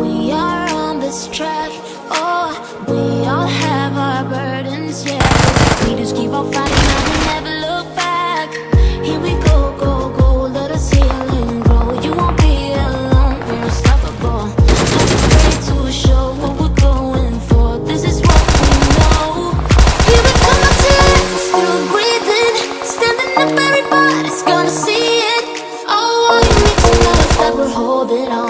we are on this track. Oh, we all have our burdens, yeah. We just keep on fighting and we never look back. Here we go, go, go. Let us heal and grow. You won't be alone. We're unstoppable. Not afraid to show what we're going for. This is what we know. Here we come life, we're still breathing. Standing up, everybody's gonna see it. Oh, all you need to know is that we're holding on,